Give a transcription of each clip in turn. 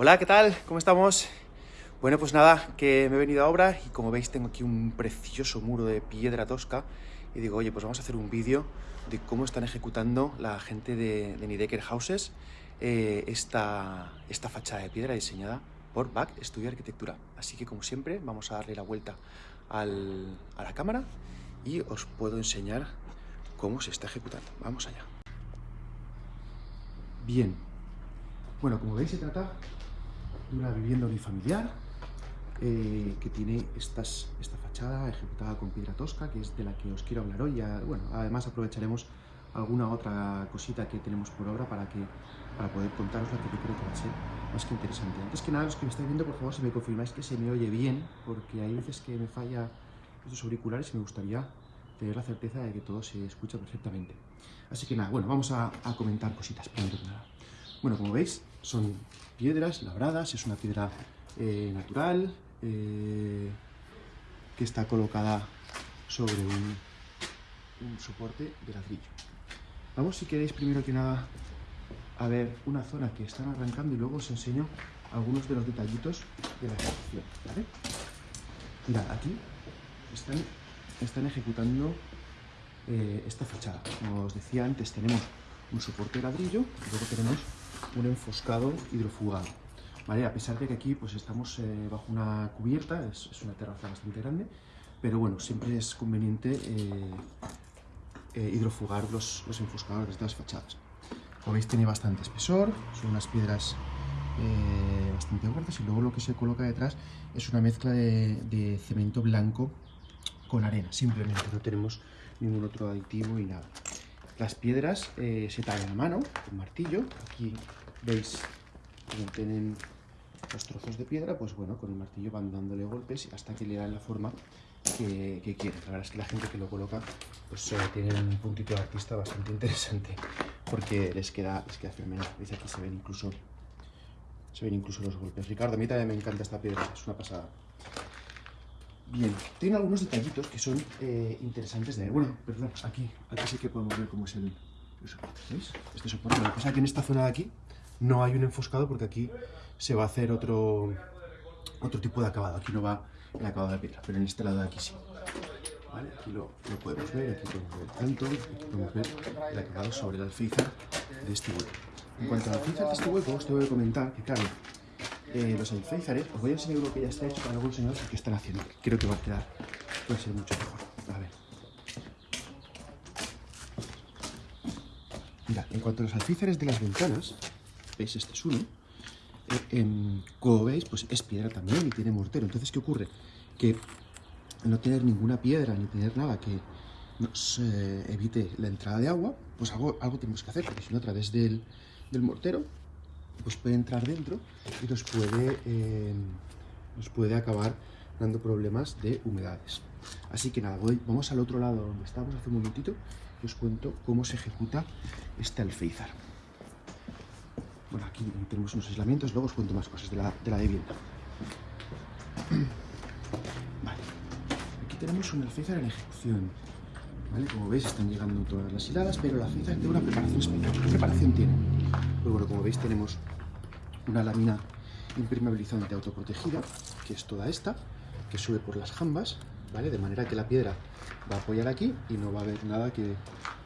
Hola, ¿qué tal? ¿Cómo estamos? Bueno, pues nada, que me he venido a obra y como veis tengo aquí un precioso muro de piedra tosca y digo, oye, pues vamos a hacer un vídeo de cómo están ejecutando la gente de, de Nidecker Houses eh, esta, esta fachada de piedra diseñada por BAC Estudio Arquitectura. Así que como siempre vamos a darle la vuelta a la cámara y os puedo enseñar cómo se está ejecutando. Vamos allá. Bien. Bueno, como veis se trata de una vivienda unifamiliar eh, que tiene estas, esta fachada ejecutada con piedra tosca, que es de la que os quiero hablar hoy. Ya, bueno, además aprovecharemos alguna otra cosita que tenemos por obra para, que, para poder contaros la que yo creo que va a ser más que interesante. Antes que nada, los que me estáis viendo, por favor, si me confirmáis que se me oye bien, porque hay veces que me falla estos auriculares y me gustaría tener la certeza de que todo se escucha perfectamente. Así que nada, bueno, vamos a, a comentar cositas primero que nada. Bueno, como veis, son piedras labradas, es una piedra eh, natural eh, que está colocada sobre un, soporte de ladrillo. Vamos, si queréis, primero que nada, a ver una zona que están arrancando y luego os enseño algunos de los detallitos de la ejecución. Mirad, aquí están, están ejecutando eh, esta fachada. Como os decía antes, tenemos un soporte de ladrillo y luego tenemos un enfoscado hidrofugado. ¿Vale? A pesar de que aquí pues, estamos eh, bajo una cubierta, es, una terraza bastante grande, pero bueno, siempre es conveniente eh, eh, hidrofugar los, los enfoscados de estas fachadas. Como veis tiene bastante espesor, son unas piedras bastante fuertes y luego lo que se coloca detrás es una mezcla de, de cemento blanco con arena, simplemente no tenemos ningún otro aditivo y nada. Las piedras eh, se tallan a mano con martillo. Aquí veis cómo tienen los trozos de piedra, pues bueno, con el martillo van dándole golpes hasta que le dan la forma que, que quieren. La verdad es que la gente que lo coloca pues eh, tiene un puntito de artista bastante interesante porque les queda, les queda fenomenal. Veis aquí se ven incluso se ven incluso los golpes. Ricardo, a mí también me encanta esta piedra, es una pasada. Bien, tiene algunos detallitos que son eh, interesantes de. Bueno, perdón, aquí, aquí sí que podemos ver cómo es el, el soporte, ¿veis? Este soporte, lo que pasa es que en esta zona de aquí no hay un enfoscado porque aquí se va a hacer otro, otro tipo de acabado. Aquí no va el acabado de piedra, pero en este lado de aquí sí. ¿Vale? Aquí lo, lo, podemos ver, aquí podemos ver el aquí podemos ver el acabado sobre el alféizar de este hueco. En cuanto al alféizar de este hueco, os tengo que comentar que, claro, eh, los alféizares, os voy a enseñar lo que ya está hecho para luego enseñaros qué están haciendo. Creo que va a quedar, puede ser mucho mejor. A ver. Mira, en cuanto a los alféizares de las ventanas, veis, este es uno, eh, como veis, pues es piedra también y tiene mortero. Entonces, ¿qué ocurre? Que no tener ninguna piedra ni tener nada que nos eh, evite la entrada de agua, pues algo, algo tenemos que hacer, porque si no, a través del, del mortero pues puede entrar dentro y nos puede, eh, nos puede acabar dando problemas de humedades. Así que nada, voy, vamos al otro lado donde estábamos hace un momentito y os cuento cómo se ejecuta este alféizar. Bueno, aquí tenemos unos aislamientos, luego os cuento más cosas de la, de la vivienda. Vale, aquí tenemos un alféizar en ejecución. ¿Vale? Como veis están llegando todas las hiladas, pero el alféizar tiene una preparación especial. ¿Qué preparación tiene? Pues bueno, como veis tenemos una lámina impermeabilizante autoprotegida, que es toda esta, que sube por las jambas, ¿vale? De manera que la piedra va a apoyar aquí y no va a haber nada que,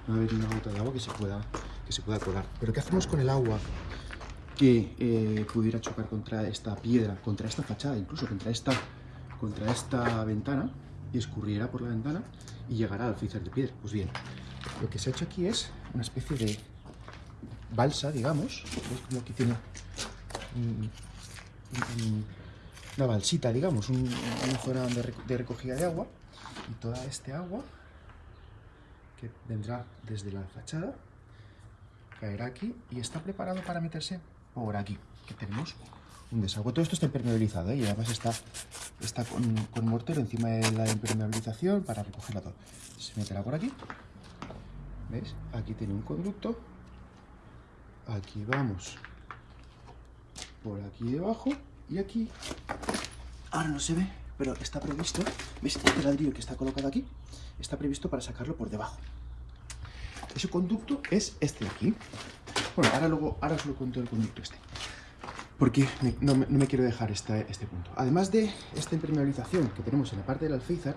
no va a haber una gota de agua que se pueda, que se pueda colar. Pero ¿qué hacemos con el agua que eh, pudiera chocar contra esta piedra, contra esta fachada, incluso contra esta, contra esta ventana y escurriera por la ventana y llegará al alféizar de piedra? Pues bien, lo que se ha hecho aquí es una especie de balsa, digamos, ¿veis como aquí tiene una balsita, digamos, un, una de recogida de agua y toda este agua que vendrá desde la fachada caerá aquí y está preparado para meterse por aquí, que tenemos un desaguo. Todo esto está impermeabilizado ¿eh? y además está, está con, con, mortero encima de la impermeabilización para recogerla todo. Se meterá por aquí, ¿veis? Aquí tiene un conducto, aquí vamos por aquí debajo y aquí, ahora no se ve, pero está previsto, ¿veis? Este ladrillo que está colocado aquí, está previsto para sacarlo por debajo. Ese conducto es este de aquí. Bueno, ahora luego, ahora os lo cuento el conducto este. Porque no, me quiero dejar este, punto. Además de esta impermeabilización que tenemos en la parte del alféizar,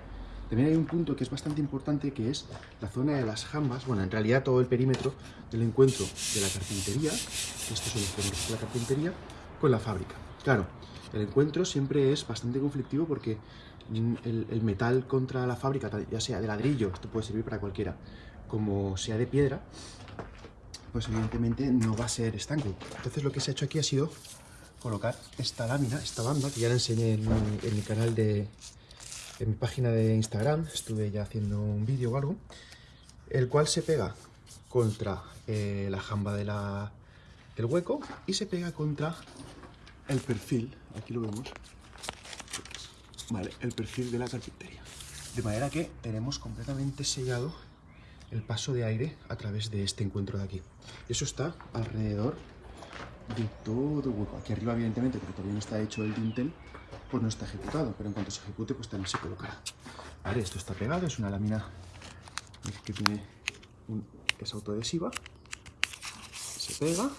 también hay un punto que es bastante importante, que es la zona de las jambas, bueno, en realidad todo el perímetro del encuentro de la carpintería, estos son los perímetros de la carpintería, con la fábrica. Claro, el encuentro siempre es bastante conflictivo porque el, el metal contra la fábrica, ya sea de ladrillo, esto puede servir para cualquiera, como sea de piedra, pues evidentemente no va a ser estanco. Entonces lo que se ha hecho aquí ha sido colocar esta lámina, esta banda, que ya la enseñé en mi, canal de... en mi página de Instagram, estuve ya haciendo un vídeo o algo, el cual se pega contra eh, la jamba de la, del hueco y se pega contra el perfil, aquí lo vemos, vale, el perfil de la carpintería. De manera que tenemos completamente sellado el paso de aire a través de este encuentro de aquí. Eso está alrededor de todo hueco. Aquí arriba, evidentemente, porque todavía no está hecho el dintel, pues no está ejecutado, pero en cuanto se ejecute, pues también se colocará. Vale, esto está pegado, es una lámina que tiene un, es autoadhesiva, se pega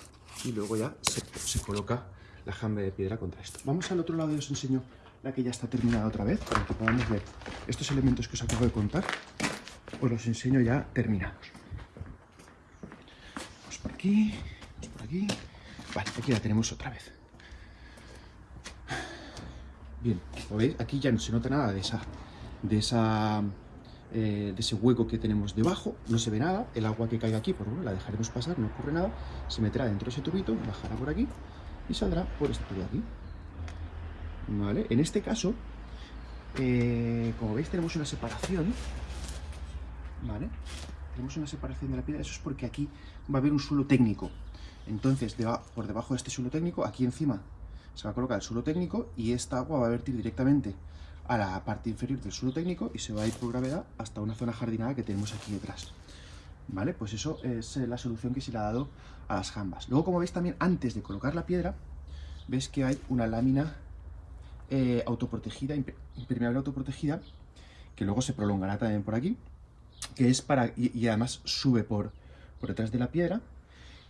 y luego ya se, se coloca la jambe de piedra contra esto. Vamos al otro lado y os enseño la que ya está terminada otra vez, para que podamos ver estos elementos que os acabo de contar, os los enseño ya terminados. Vamos por aquí, vamos por aquí, Vale, aquí la tenemos otra vez. Bien, ¿lo veis? Aquí ya no se nota nada de esa, de esa, eh, de ese hueco que tenemos debajo, no se ve nada, el agua que caiga aquí, por bueno, la dejaremos pasar, no ocurre nada, se meterá dentro de ese tubito, bajará por aquí y saldrá por este tubo de aquí. ¿Vale? En este caso, eh, como veis tenemos una separación, ¿vale? Tenemos una separación de la piedra, eso es porque aquí va a haber un suelo técnico, entonces, por debajo de este suelo técnico, aquí encima se va a colocar el suelo técnico y esta agua va a vertir directamente a la parte inferior del suelo técnico y se va a ir por gravedad hasta una zona jardinada que tenemos aquí detrás. ¿Vale? Pues eso es eh, la solución que se le ha dado a las jambas. Luego, como veis también, antes de colocar la piedra, ves que hay una lámina eh, autoprotegida, impermeable autoprotegida, que luego se prolongará también por aquí, que es para, y, además sube por, por detrás de la piedra,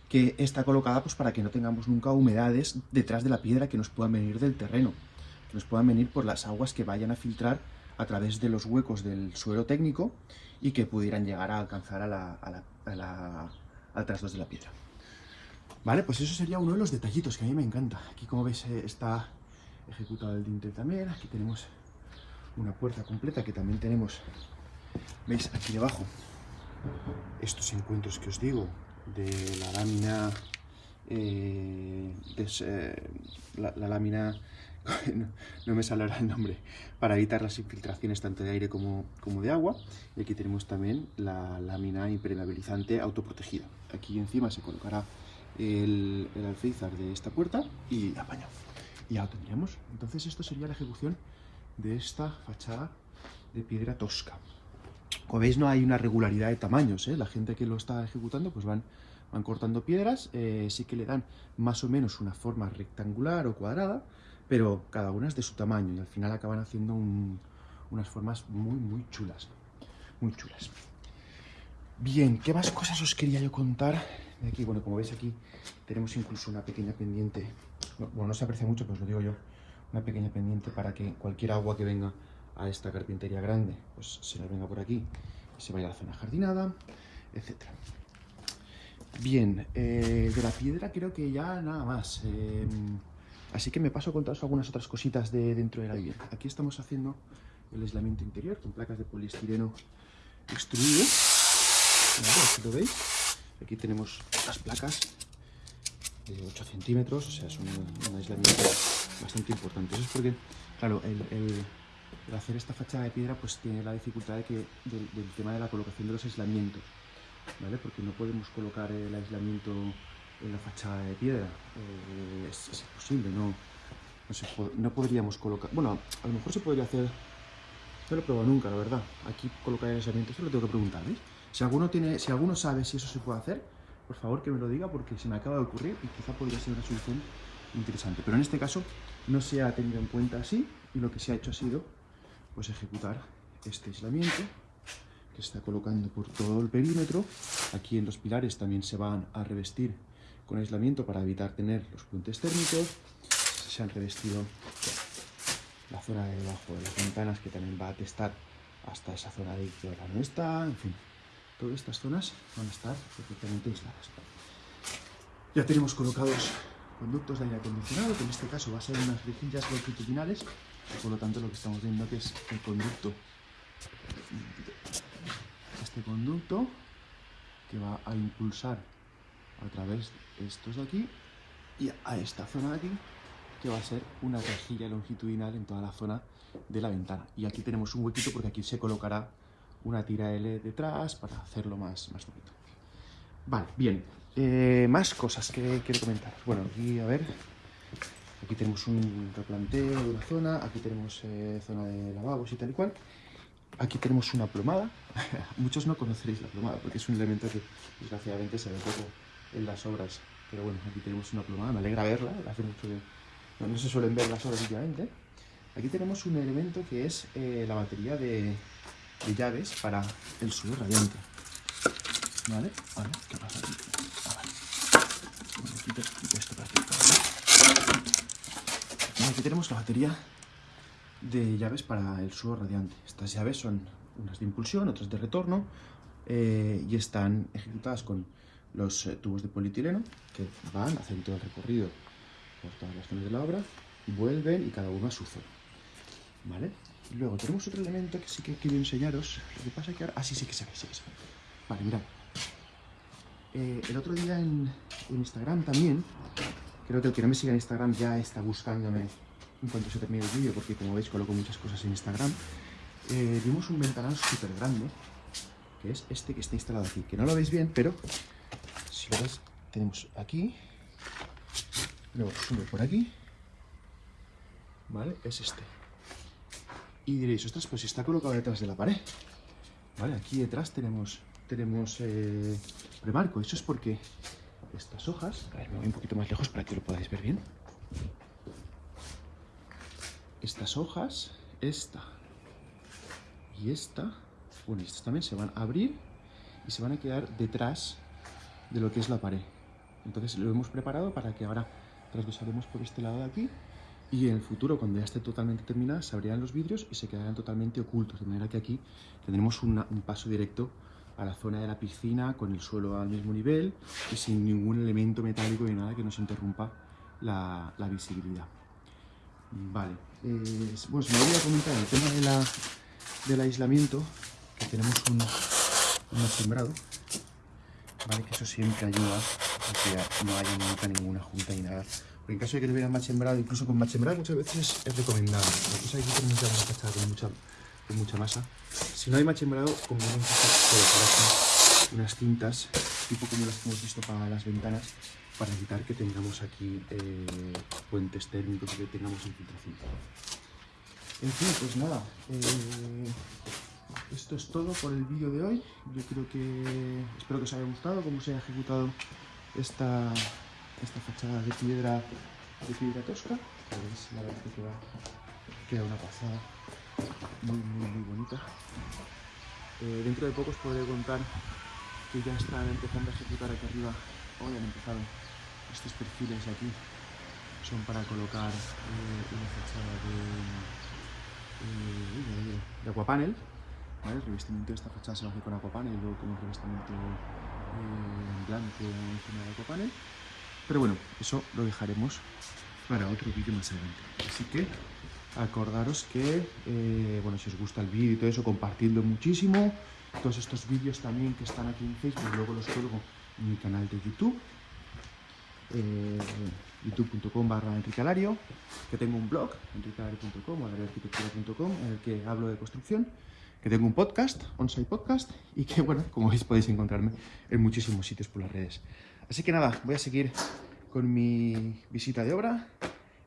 que está colocada pues, para que no tengamos nunca humedades detrás de la piedra que nos puedan venir del terreno, que nos puedan venir por las aguas que vayan a filtrar a través de los huecos del suelo técnico y que pudieran llegar a alcanzar a la, al trastos de la piedra. Vale, pues eso sería uno de los detallitos que a mí me encanta. Aquí como veis eh, está ejecutado el dintel también, aquí tenemos una puerta completa que también tenemos, veis aquí debajo, estos encuentros que os digo, de la lámina eh, la, lámina no, me sale ahora el nombre para evitar las infiltraciones tanto de aire como, como de agua. Y aquí tenemos también la lámina impermeabilizante autoprotegida. Aquí encima se colocará el, el alféizar de esta puerta y apaño y ya lo tendríamos. Entonces esto sería la ejecución de esta fachada de piedra tosca como veis no hay una regularidad de tamaños, ¿eh? la gente que lo está ejecutando pues van, van cortando piedras, eh, sí que le dan más o menos una forma rectangular o cuadrada, pero cada una es de su tamaño y al final acaban haciendo unas formas muy muy chulas, muy chulas. Bien, ¿qué más cosas os quería yo contar? Aquí, bueno, como veis aquí tenemos incluso una pequeña pendiente, bueno, no se aprecia mucho, pues lo digo yo, una pequeña pendiente para que cualquier agua que venga a esta carpintería grande, pues se la venga por aquí y se vaya a la zona jardinada, etc. Bien, eh, de la piedra creo que ya nada más. Em, así que me paso a contaros algunas otras cositas de dentro de la vivienda. Aquí estamos haciendo el aislamiento interior con placas de poliestireno extruido. Aquí lo veis. Aquí tenemos las placas de 8 centímetros, o sea, es un, aislamiento bastante importante. Eso es porque, claro, el hacer esta fachada de piedra pues tiene la dificultad de que, del, tema de la colocación de los aislamientos, ¿vale? Porque no podemos colocar el aislamiento en la fachada de piedra, eh, es, imposible, no, no, podríamos colocar, bueno, a lo mejor se podría hacer, no lo he probado nunca, la verdad, aquí colocar el aislamiento, eso lo tengo que preguntar, ¿veis? Si alguno, tiene, si alguno sabe si eso se puede hacer, por favor que me lo diga porque se me acaba de ocurrir y quizá podría ser una solución interesante. Pero en este caso no se ha tenido en cuenta así y lo que se ha hecho ha sido pues ejecutar este aislamiento que está colocando por todo el perímetro. Aquí en los pilares también se van a revestir con aislamiento para evitar tener los puentes térmicos. se han revestido la zona de debajo de las ventanas que también va a testar hasta esa zona de que ahora no está, en fin, todas estas zonas van a estar perfectamente aisladas. Ya tenemos colocados conductos de aire acondicionado, que en este caso va a ser unas rejillas longitudinales, por lo tanto lo que estamos viendo que es el conducto, este conducto que va a impulsar a través de estos de aquí y a esta zona de aquí que va a ser una rejilla longitudinal en toda la zona de la ventana. Y aquí tenemos un huequito porque aquí se colocará una tira L detrás para hacerlo más, más bonito. Vale, bien. Eh, más cosas que quiero comentar. Bueno, aquí a ver. Aquí tenemos un replanteo de una zona. Aquí tenemos eh, zona de lavabos y tal y cual. Aquí tenemos una plomada. Muchos no conoceréis la plomada porque es un elemento que desgraciadamente se ve poco en las obras. Pero bueno, aquí tenemos una plomada. Me alegra verla. Hace mucho que no, se suelen ver las obras últimamente. Aquí tenemos un elemento que es eh, la batería de, de, llaves para el suelo radiante. ¿Vale? Vale, ¿qué pasa aquí? Quito, esto para aquí. Aquí tenemos la batería de llaves para el suelo radiante. Estas llaves son unas de impulsión, otras de retorno eh, y están ejecutadas con los eh, tubos de polietileno que van, hacen todo el recorrido por todas las zonas de la obra, vuelven y cada uno a su zona. ¿Vale? luego tenemos otro elemento que sí que quiero enseñaros. Lo que pasa es que ahora... Ah, sí, sí que se ve, sí que se ve. Vale, mirad. Eh, el otro día en, Instagram también, creo que el que no me siga en Instagram ya está buscándome en cuanto se termine el vídeo, porque como veis coloco muchas cosas en Instagram. Eh, vimos un ventanal súper grande, que es este que está instalado aquí, que no lo veis bien, pero si lo veis, tenemos aquí, luego sube por aquí, ¿vale? Es este. Y diréis, ostras, pues está colocado detrás de la pared. Vale, aquí detrás tenemos, tenemos eh, premarco. Eso es porque estas hojas... A ver, me voy un poquito más lejos para que lo podáis ver bien. Estas hojas, esta y esta, bueno, estas también se van a abrir y se van a quedar detrás de lo que es la pared. Entonces lo hemos preparado para que ahora trasvasaremos por este lado de aquí y en el futuro, cuando ya esté totalmente terminada, se abrirán los vidrios y se quedarán totalmente ocultos, de manera que aquí tendremos un paso directo a la zona de la piscina con el suelo al mismo nivel y sin ningún elemento metálico ni nada que nos interrumpa la, visibilidad. Vale, eh, se me olvidó comentar el tema de la, del aislamiento, que tenemos un, un sembrado, ¿vale? que eso siempre ayuda a que no haya nunca ninguna junta ni nada en caso de que tuvieran machembrado, incluso con machembrado muchas veces es recomendable. Lo que pasa es que aquí tenemos ya una fachada con mucha, con mucha masa. Si no hay machembrado, conviene colocar aquí unas cintas, tipo como las que hemos visto para las ventanas, para evitar que tengamos aquí eh, puentes térmicos y que tengamos infiltración. En fin, pues nada, eh, esto es todo por el vídeo de hoy. Yo creo que espero que os haya gustado cómo se ha ejecutado esta esta fachada de piedra de piedra tosca pues la verdad que queda una pasada muy muy muy bonita eh, dentro de poco os podré contar que ya están empezando a ejecutar aquí arriba hoy han empezado estos perfiles de aquí son para colocar eh, una fachada de, eh, de, ¿vale? el revestimiento de esta fachada se va a hacer con aquapanel luego con un revestimiento blanco encima de aquapanel pero bueno, eso lo dejaremos para otro vídeo más adelante. Así que acordaros que, eh, bueno, si os gusta el vídeo y todo eso, compartidlo muchísimo. Todos estos vídeos también que están aquí en Facebook, luego los cuelgo en mi canal de YouTube. Eh, youtube.com barra enricalario que tengo un blog, enricalario.com arquitectura.com en el que hablo de construcción, que tengo un podcast, Onsite Podcast, y que, bueno, como veis podéis encontrarme en muchísimos sitios por las redes. Así que nada, voy a seguir con mi visita de obra.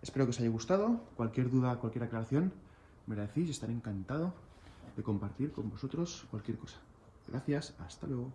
Espero que os haya gustado. Cualquier duda, cualquier aclaración, me la decís. Estaré encantado de compartir con vosotros cualquier cosa. Gracias, hasta luego.